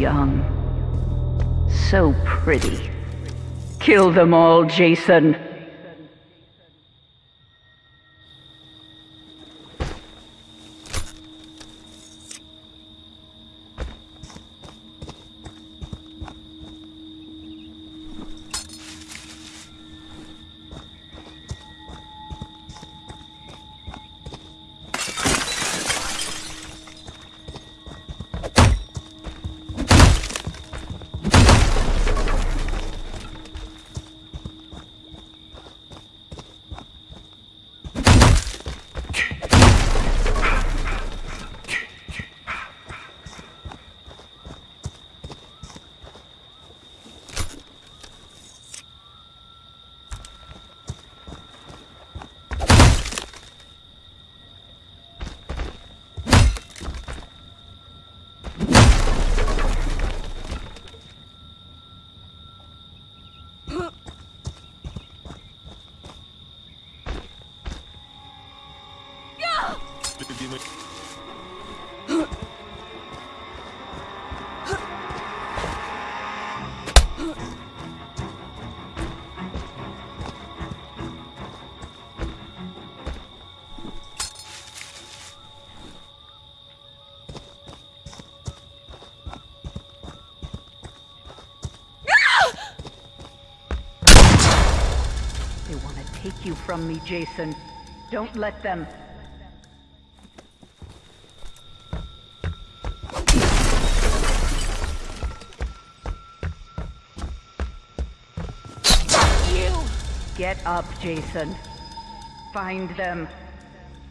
young. So pretty. Kill them all, Jason. Take you from me, Jason. Don't let them. You! Get up, Jason. Find them.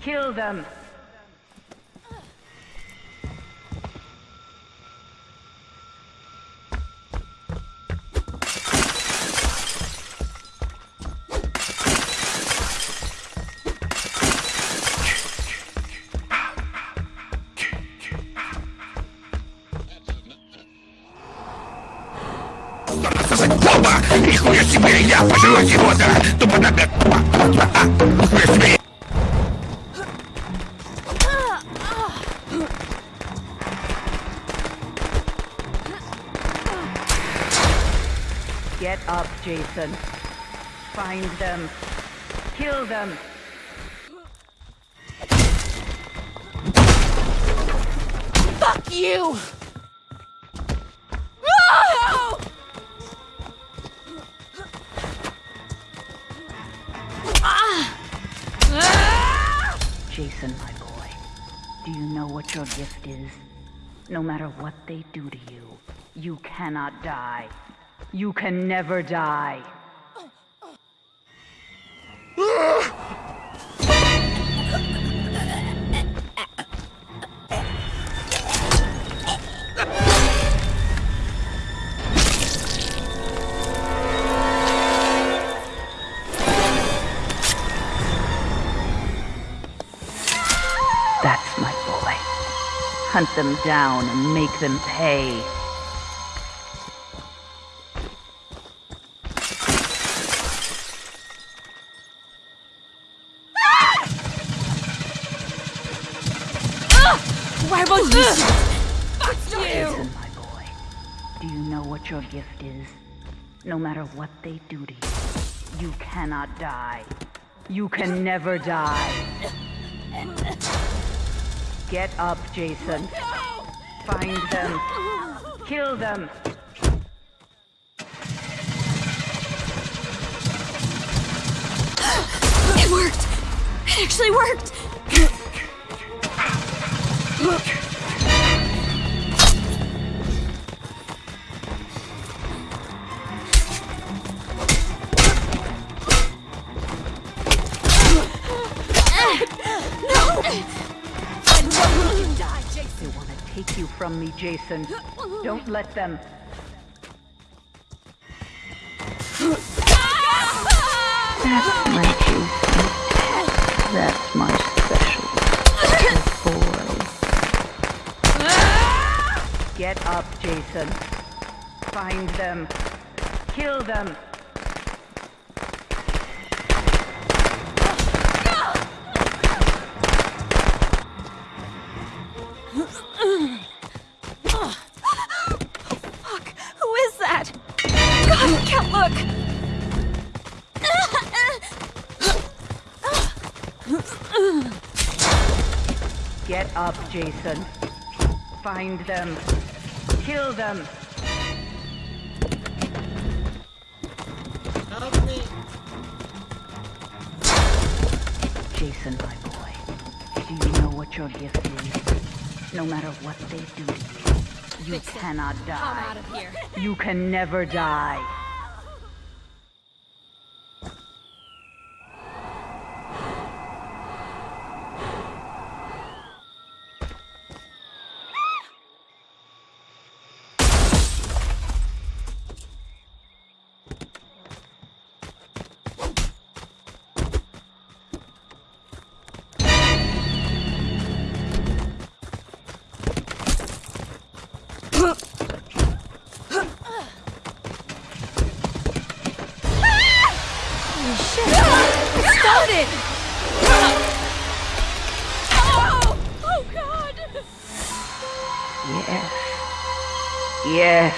Kill them. Оба! Нихуя себе! Я пожру его, да! Тупо на Нихуя себе! Get up, Jason. Find them. Kill them. Fuck you! Your gift is? No matter what they do to you, you cannot die. You can never die. Ah! Hunt them down and make them pay. Why won't you Fuck you! Jason, my boy, do you know what your gift is? No matter what they do to you, you cannot die. You can never die. Get up, Jason. Find them. Kill them. It worked! It actually worked! No! From me, Jason. Don't let them. That's my Jason. That's my special boy. Get up, Jason. Find them. Kill them. Get up, Jason. Find them. Kill them. Help me! Jason, my boy. Do you know what your gift is? No matter what they do to you, you Fix cannot I'm die. out of here. You can never die. Yes.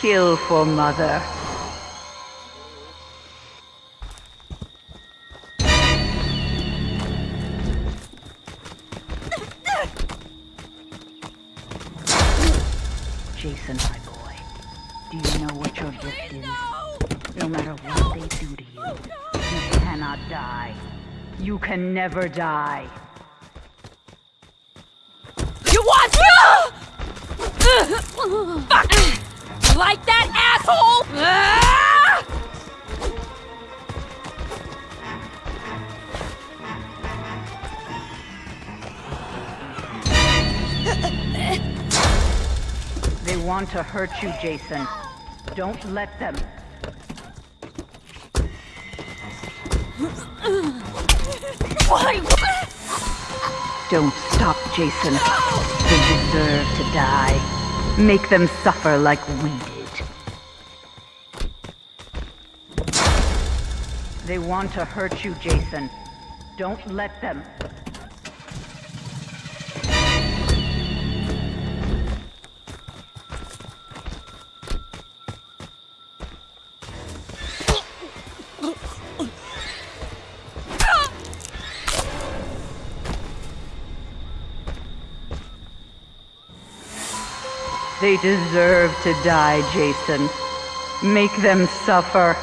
Kill for mother. Jason, my boy. Do you know what your gift is? No matter what they do to you, oh, you cannot die. You can never die. You want ah! Fuck! You like that, asshole? Ah! They want to hurt you, Jason. Don't let them. Why? Don't stop, Jason. They deserve to die. Make them suffer like we did. They want to hurt you, Jason. Don't let them. They deserve to die, Jason. Make them suffer.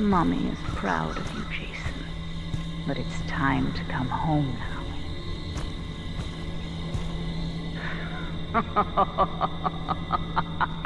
Mommy is proud of you, Jason. But it's time to come home now.